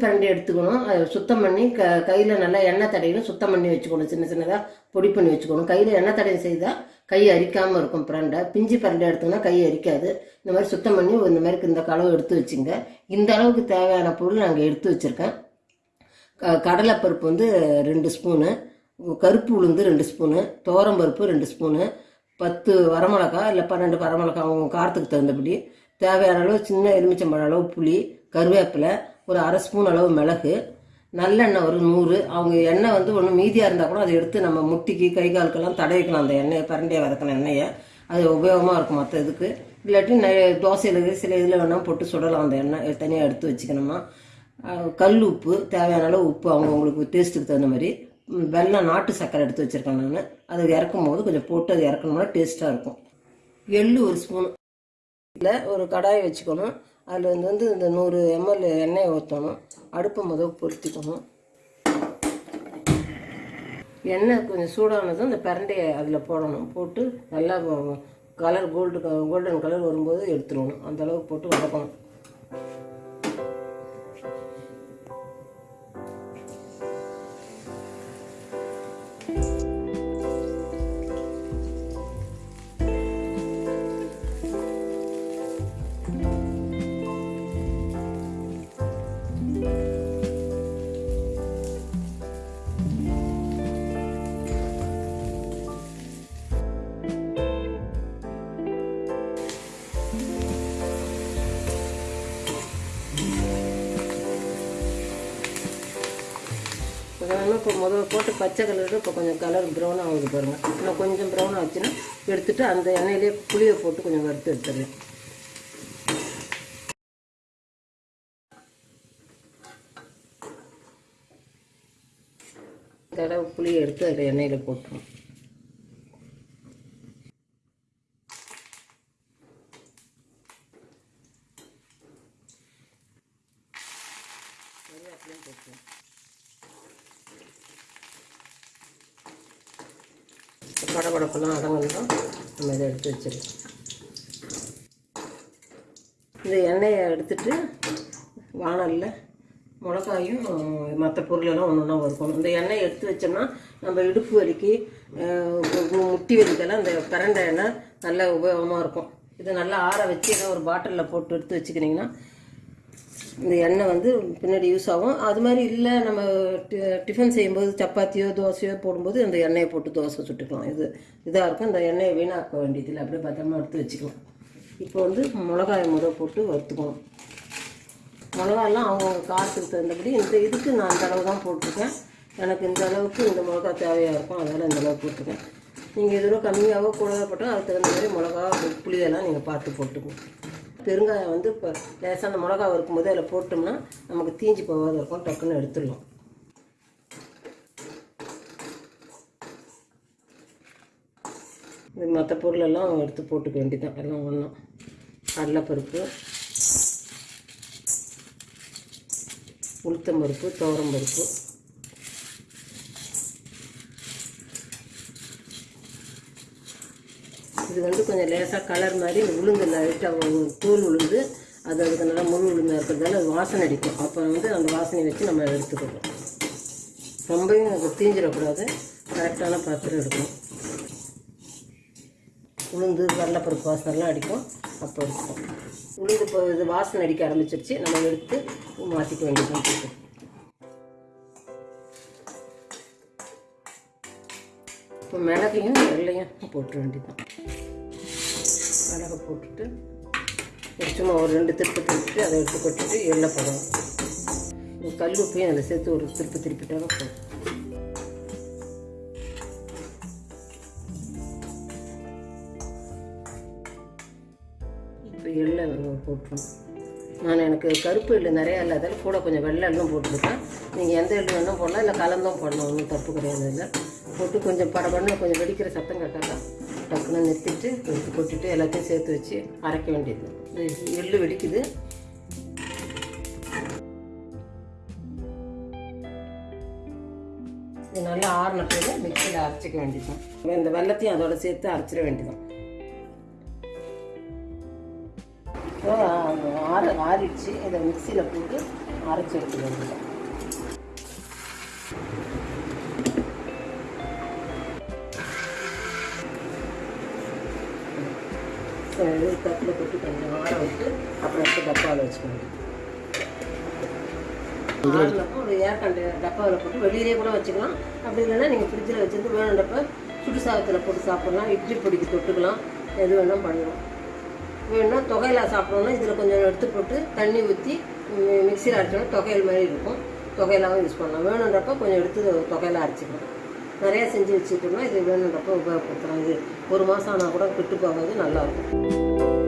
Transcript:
பிரண்டையை பிரண்டை எடுத்துக்கணும். அதை சுத்தம் பண்ணி க கையில் நல்லா எண்ணெய் தடையணும் சுத்தம் பண்ணி வச்சுக்கணும். சின்ன சின்னதாக பொடி பண்ணி வச்சுக்கணும். கையில் எண்ணெய் தடையம் செய்தால் கை அரிக்காமல் இருக்கும் பிரண்டை. பிஞ்சு பிரண்டை எடுத்தோம்னா கை அரிக்காது. இந்த மாதிரி சுத்தம் பண்ணி இந்த மாதிரி இந்த களவு எடுத்து வச்சுங்க. இந்த அளவுக்கு தேவையான பொருள் நாங்கள் எடுத்து வச்சுருக்கேன். க- கடலைப்பருப்பு வந்து ரெண்டு ஸ்பூனு. கருப்பு உளுந்து ரெண்டு ஸ்பூனு. துவரம்பருப்பு ரெண்டு ஸ்பூனு. பத்து வரமிளகா இல்லை பன்னெண்டு வரமிளகா அவங்க காரத்துக்கு தகுந்தபடி. தேவையான அளவு சின்ன எலுமிச்சம்பழம் அளவு புளி கருவேப்பிலை ஒரு அரை ஸ்பூன் அளவு மிளகு நல்லெண்ணெய் ஒரு நூறு. அவங்க எண்ணெய் வந்து ஒன்று மீதியாக இருந்தால் கூட அதை எடுத்து நம்ம முட்டிக்கு கை காலுக்கெல்லாம் தடவிக்கலாம். அந்த எண்ணெயை பரண்டியை வதக்கின எண்ணெயை. அது உபயோகமாக இருக்கும் மற்ற இதுக்கு. இல்லாட்டி தோசையில் சில இதில் வேணால் போட்டு சுடலாம் அந்த எண்ணெய். தனியாக எடுத்து வச்சுக்கணுமா? கல் உப்பு தேவையான அளவு உப்பு அவங்க உங்களுக்கு டேஸ்ட்டுக்கு தகுந்த மாதிரி. வெள்ளம் வெல்லம் நாட்டு சர்க்கரை எடுத்து வச்சுருக்கேன் நான். அது இறக்கும் போது கொஞ்சம் போட்டு அது இறக்கணும்னா டேஸ்ட்டாக இருக்கும். எள்ளு ஒரு ஸ்பூன். இல்லை ஒரு கடாயை வச்சுக்கணும். அதில் வந்து வந்து இந்த நூறு எம்எல் எண்ணெயை ஊற்றணும். அடுப்பை முதல் பொருத்திக்கணும். எண்ணெய் கொஞ்சம் சூடானதும் இந்த பிரண்டையை அதில் போடணும். போட்டு நல்லா கலர் கோல்டு கோல்டன் கலர் வரும்போது எடுத்துடணும். அந்த அளவுக்கு போட்டு வதக்கணும். இப்போ முதல்ல போட்டு பச்சை கலர் இப்போ கொஞ்சம் கலர் ப்ரௌன் ஆகுது பாருங்கள் இன்னும் கொஞ்சம் ப்ரௌன் ஆச்சுன்னா எடுத்துகிட்டு அந்த எண்ணெயிலே புளியை போட்டு கொஞ்சம் வறுத்து எடுத்துடுறேன் தடவை புளியை எடுத்து அதில் எண்ணெயில் போட்டுருவோம் கருவேப்பிலையும் போட்டுருவோம் படபடப்பெல்லாம் அடங்கணும் நம்ம இதை எடுத்து வச்சிடலாம். இந்த எண்ணெயை எடுத்துட்டு வானலில் மிளகாயும் மற்ற பொருளெல்லாம் ஒன்று ஒன்றா வறுக்கணும். இந்த எண்ணெயை எடுத்து வச்சோம்னா நம்ம இடுப்பு வலிக்கு முட்டி வலிக்கெல்லாம் இந்த பிரண்டை எண்ணெய் நல்ல உபயோகமாக இருக்கும். இதை நல்லா ஆற வச்சு ஏதோ ஒரு பாட்டிலில் போட்டு எடுத்து வச்சுக்கிட்டிங்கன்னா இந்த எண்ணெய் வந்து பின்னாடி யூஸ் ஆகும். அது மாதிரி இல்லை நம்ம டி- டிஃபன் செய்யும்போது சப்பாத்தியோ தோசையோ போடும்போது அந்த எண்ணெயை போட்டு தோசை சுட்டுக்கலாம். இது இதாக இருக்கும். இந்த எண்ணெயை வீணாக்க வேண்டியதில்லை அப்படியே பத்திரமா எடுத்து வச்சுக்கலாம். இப்போ வந்து மிளகாயை முறை போட்டு வறுத்துக்கணும். மிளகாயெல்லாம் அவங்கவுங்க காரத்துக்கு தகுந்தபடி இந்த இதுக்கு நான் அந்த அளவு தான் போட்டிருக்கேன். எனக்கு இந்த அளவுக்கு இந்த மிளகா தேவையாக இருக்கும் அதனால் இந்த அளவு போட்டிருக்கேன். நீங்கள் எதுவும் கம்மியாகவோ கூடவே போட்டால் அதுக்கு தகுந்த மாதிரி மிளகா புளியெல்லாம் நீங்கள் பார்த்து போட்டுக்கணும். பெருங்காயம் வந்து இப்போ லேசாக அந்த மிளகா இருக்கும்போது அதில் போட்டோம்னா நமக்கு தீஞ்சு போகாத இருக்கும் டக்குன்னு எடுத்துடலாம். இது மற்ற பொருளெல்லாம் எடுத்து போட்டுக்க வேண்டியதான் எல்லாம் ஒன்றும் கடலைப்பருப்பு உளுத்தம்பருப்பு துவரம்பருப்பு. இது வந்து கொஞ்சம் லேசாக கலர் மாதிரி உளுந்து லைட்டாக தூள் உளுந்து அது அதுக்கு நல்லா முழு உளுந்தாக இருக்கிறதால அது வாசனை அடிக்கும். அப்போ வந்து அந்த வாசனையை வச்சு நம்ம எடுத்துக்கணும். ரொம்பவும் அது தீஞ்சிடக்கூடாது. கரெக்டான பாத்திரம் எடுக்கணும். உளுந்து கடலைப்பருப்பு வாசனைலாம் அடிக்கும். அப்போ இருக்கும் உளுந்து இப்போ இது வாசனை அடிக்க ஆரம்பிச்சிருச்சு. நம்ம எடுத்து மாற்றிக்க வேண்டியது இப்போ மிளகையும் வெள்ளையும் போட்டுற வேண்டியதான் மிளகை போட்டுட்டு சும்மா ஒரு ரெண்டு திருப்பி திருப்பிட்டு அதை எடுத்து கொட்டிட்டு எள்ளை போடணும். கல் உப்பையும் அதில் சேர்த்து ஒரு திருப்பி திருப்பிட்டாலும் போதும் இப்போ எள்ளை போட்டுருணும் நான் எனக்கு கருப்பு எள்ளு நிறையா இல்லாதால கூட கொஞ்சம் வெள்ளை எள்ளும் போட்டுருக்கேன். நீங்கள் எந்த எள்ளு வேணும் போடலாம் இல்லை கலந்தும் போடலாம் ஒன்றும் தப்பு கிடையாது இல்லை போட்டு கொஞ்சம் படபடன்னு கொஞ்சம் வெடிக்கிற சத்தம் கேட்டாலும் டக்குன்னு நிறுத்திட்டு எடுத்து போட்டுட்டு எல்லாத்தையும் சேர்த்து வச்சு அரைக்க வேண்டியது. எள்ளு வெடிக்குது. இது நல்லா ஆறின பிறகு மிக்சியில் அரைச்சிக்க வேண்டியதுதான். இந்த வெள்ளத்தையும் அதோட சேர்த்து அரைச்சிட வேண்டியதான் ஆறு ஆற ஆறிடுச்சு. இதை மிக்சியில் போட்டு அரைச்சி எடுத்துக்க வேண்டியதான் தட்டில் போட்டு கொஞ்சம் ஆற விட்டு அப்புறம் எடுத்து டப்பாவில் வச்சுக்கணும் ஆறுனப்போ ஒரு ஏர் கண்டெய்னர் டப்பாவில் போட்டு வெளியிலே கூட வச்சுக்கலாம். அப்படி இல்லைன்னா நீங்கள் ஃப்ரிட்ஜில் வச்சுருந்து வேணுன்றப்ப சுடு சாதத்தில் போட்டு சாப்பிட்லாம். இட்லி பொடிக்கு தொட்டுக்கலாம். எது வேணால் பண்ணலாம் வேணும்னா தொகையில சாப்பிடணும்னா இதில் கொஞ்சம் எடுத்து போட்டு தண்ணி ஊற்றி மிக்சியில் அரைச்சோன்னா தொகையல் மாதிரி இருக்கும். தொகையிலாவும் யூஸ் பண்ணலாம். வேணுன்றப்ப கொஞ்சம் எடுத்து தொகையில அரைச்சிக்கலாம். நிறையா செஞ்சு வச்சுட்டோம்னா இது வேணுன்றப்ப உபயோகப்படுத்தலாம் இது ஒரு மாதம் ஆனால் கூட கெட்டு போகாது நல்லாயிருக்கும்